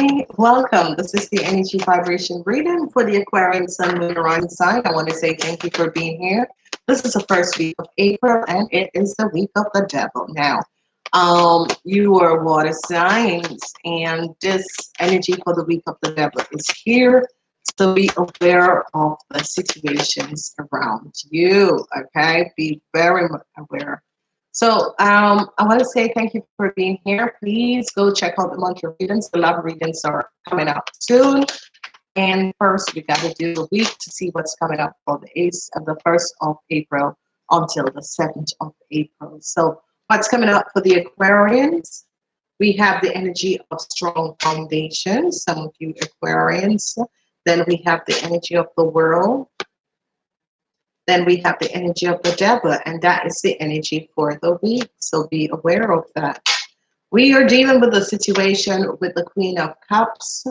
Hi, welcome. This is the energy vibration reading for the Aquarian Sun Moon Rising sign. I want to say thank you for being here. This is the first week of April and it is the week of the devil. Now, um, you are water signs and this energy for the week of the devil is here. So be aware of the situations around you, okay? Be very aware so um, I want to say thank you for being here. Please go check out the monthly readings. The love readings are coming up soon. And first, we got to do the week to see what's coming up for the 8th of the 1st of April until the 7th of April. So what's coming up for the Aquarians? We have the energy of strong foundation, some of you Aquarians. Then we have the energy of the world then we have the energy of the devil, and that is the energy for the week. So be aware of that. We are dealing with a situation with the Queen of Cups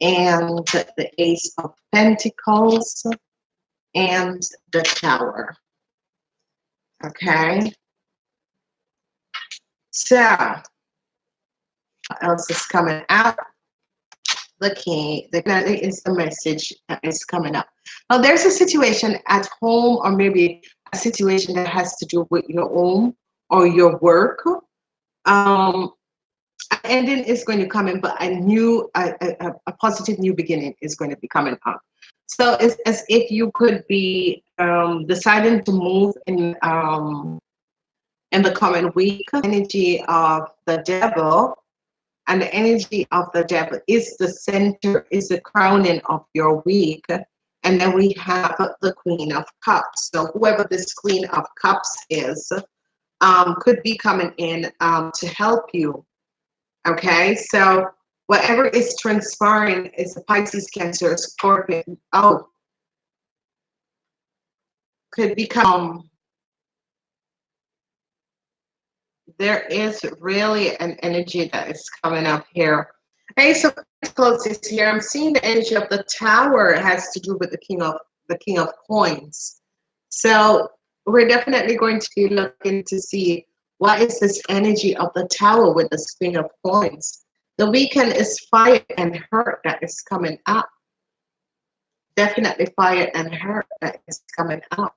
and the Ace of Pentacles and the Tower. Okay. So, what else is coming out? the king, the is the message that is coming up. Now, there's a situation at home, or maybe a situation that has to do with your home or your work. Um, ending is going to come in, but a new, a, a, a positive new beginning is going to be coming up. So it's as if you could be um, deciding to move in um, in the coming week. Energy of the devil and the energy of the devil is the center, is the crowning of your week. And then we have the Queen of Cups. So whoever this Queen of Cups is, um, could be coming in um, to help you. Okay, so whatever is transpiring is a Pisces, Cancer, Scorpion. Oh, could become there is really an energy that is coming up here. Hey, so close this here. I'm seeing the energy of the tower has to do with the king of the king of coins. So we're definitely going to be looking to see what is this energy of the tower with the queen of coins. The weekend is fire and hurt that is coming up. Definitely fire and hurt that is coming up.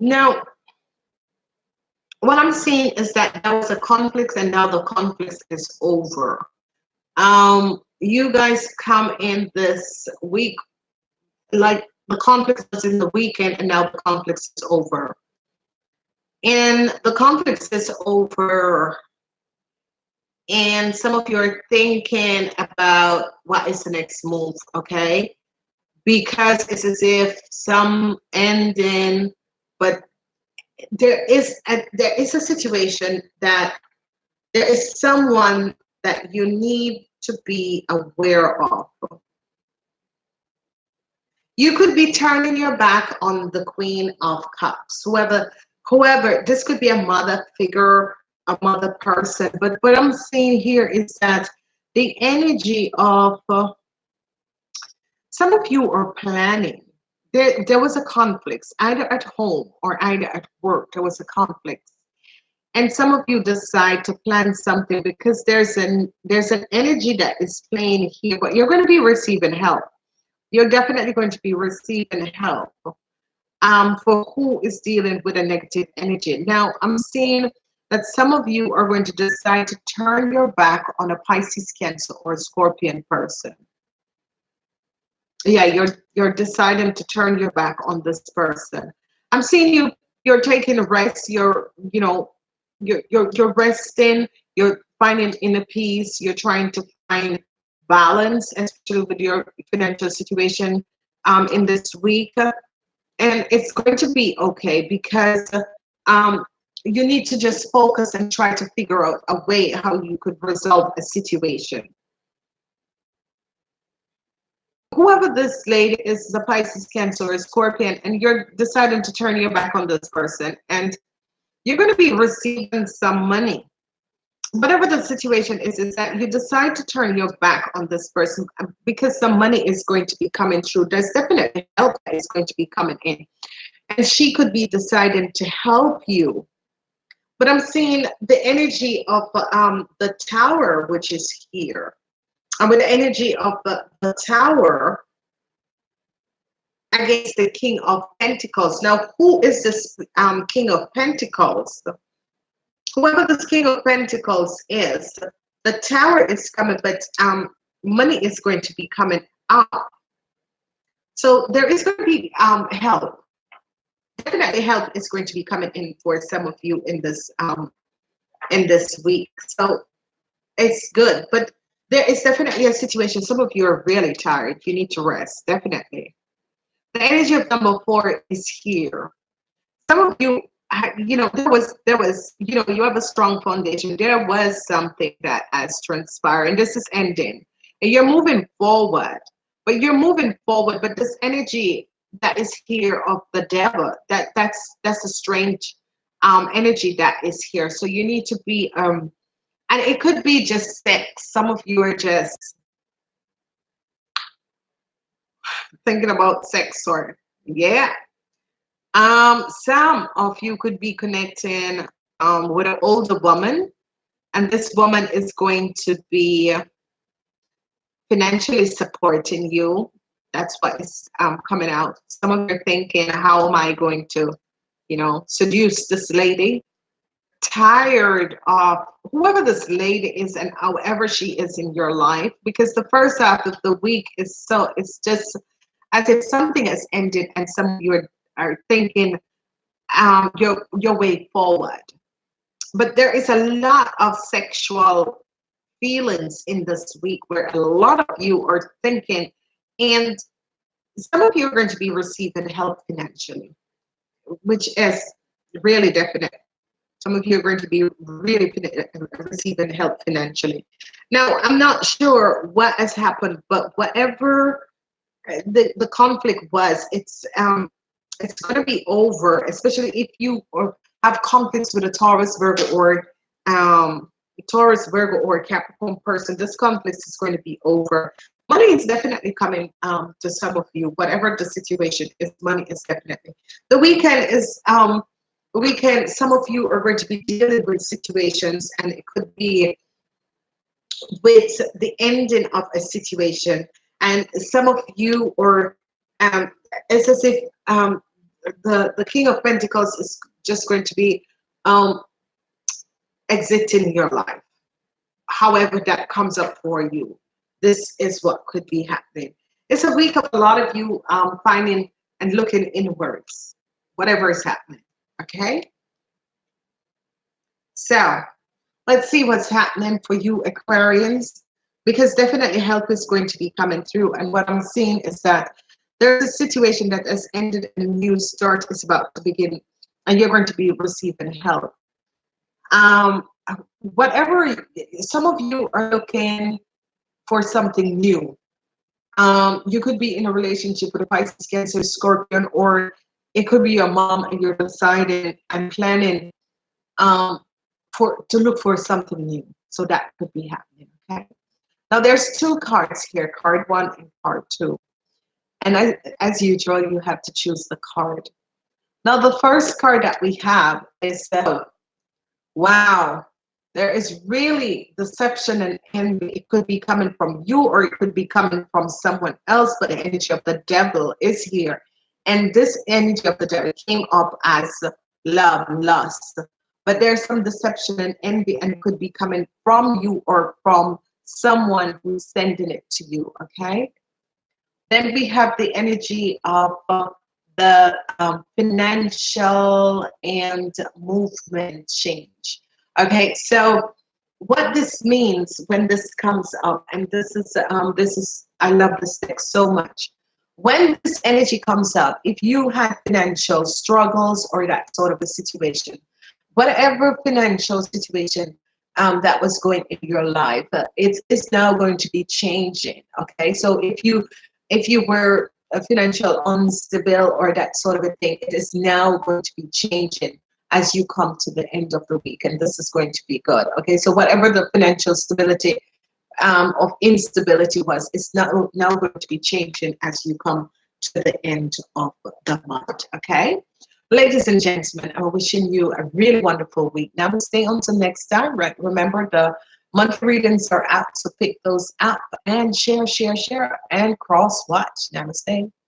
Now, what I'm seeing is that there was a conflict and now the conflict is over. Um, you guys come in this week, like the conflict was in the weekend and now the conflict is over. And the conflict is over and some of you are thinking about what is the next move, okay? Because it's as if some ending but there is a, there is a situation that there is someone that you need to be aware of. You could be turning your back on the Queen of Cups, whoever, whoever. This could be a mother figure, a mother person. But what I'm seeing here is that the energy of uh, some of you are planning there, there was a conflict either at home or either at work there was a conflict. And some of you decide to plan something because there's an there's an energy that is playing here but you're going to be receiving help. You're definitely going to be receiving help um, for who is dealing with a negative energy. Now i'm seeing that some of you are going to decide to turn your back on a pisces cancer or a scorpion person yeah you're you're deciding to turn your back on this person. I'm seeing you you're taking a rest you're you know you're you're, you're resting you're finding inner peace you're trying to find balance especially with your financial situation um, in this week. And it's going to be okay because um, you need to just focus and try to figure out a way how you could resolve a situation whoever this lady is, the Pisces, Cancer, or Scorpion, and you're deciding to turn your back on this person, and you're going to be receiving some money. whatever the situation is, is that you decide to turn your back on this person because some money is going to be coming through. There's definitely help that is going to be coming in. And she could be deciding to help you. But I'm seeing the energy of um, the tower, which is here. And with the energy of the, the tower against the king of pentacles. Now, who is this um, king of pentacles? whoever this King of Pentacles is, the tower is coming, but um, money is going to be coming up. So there is going to be um, help. Definitely help is going to be coming in for some of you in this um, in this week. So it's good, but there is definitely a situation. Some of you are really tired. You need to rest, definitely. The energy of number four is here. Some of you you know, there was, there was, you know, you have a strong foundation. There was something that has transpired, and this is ending. And you're moving forward, but you're moving forward. But this energy that is here of the devil, that that's that's a strange um, energy that is here. So you need to be, um, and it could be just sex. Some of you are just thinking about sex, or yeah, um, some of you could be connecting um, with an older woman, and this woman is going to be financially supporting you. That's what is um, coming out. Some of you are thinking, how am I going to, you know, seduce this lady? Tired of whoever this lady is and however she is in your life, because the first half of the week is so, it's just as if something has ended and some of you are are thinking um, your your way forward. But there is a lot of sexual feelings in this week where a lot of you are thinking, and some of you are going to be receiving help financially, which is really definite. Some of you are going to be really receiving help financially. Now, I'm not sure what has happened, but whatever the, the conflict was, it's um, it's going to be over, especially if you have conflicts with a Taurus, Virgo, or um, Taurus, Virgo, or Capricorn person. This conflict is going to be over. Money is definitely coming um, to some of you, whatever the situation is. Money is definitely. The weekend is um, weekend. Some of you are going to be dealing with situations, and it could be with the ending of a situation. And some of you are um, it's as if um, the, the King of Pentacles is just going to be um, exiting your life. However, that comes up for you. This is what could be happening. It's a week of a lot of you um, finding and looking inwards, whatever is happening. Okay? So let's see what's happening for you, Aquarians, because definitely help is going to be coming through. And what I'm seeing is that there's a situation that has ended and a new start is about to begin and you're going to be receiving help. Um, whatever, some of you are looking for something new. Um, you could be in a relationship with a Pisces, Cancer, Scorpion, or it could be your mom and you're deciding and planning um, for to look for something new. So that could be happening, okay? Now there's two cards here, card one and card two. And as, as usual, you have to choose the card. Now, the first card that we have is the, wow, there is really deception and envy. It could be coming from you or it could be coming from someone else, but the energy of the devil is here. And this energy of the devil came up as love, lust. But there's some deception and envy and could be coming from you or from someone who's sending it to you, okay? Then we have the energy of the um, financial and movement change. Okay, so what this means when this comes up, and this is um, this is I love this deck so much. When this energy comes up, if you had financial struggles or that sort of a situation, whatever financial situation um, that was going in your life, uh, it's, it's now going to be changing. Okay, so if you if you were a financial unstable or that sort of a thing, it is now going to be changing. as you come to the end of the week and this is going to be good okay so whatever the financial stability um, of instability was it's now now going to be changing as you come to the end of the month okay? Ladies and gentlemen i'm wishing you a really wonderful week. Namaste until next time. Remember the monthly readings are out so pick those up and share share share and cross watch namaste